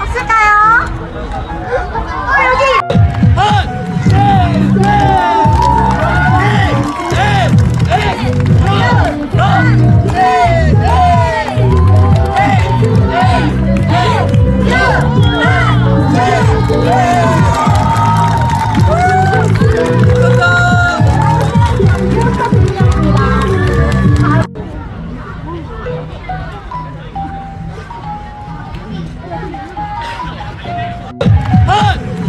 없을까요? 어 여기! Hunt!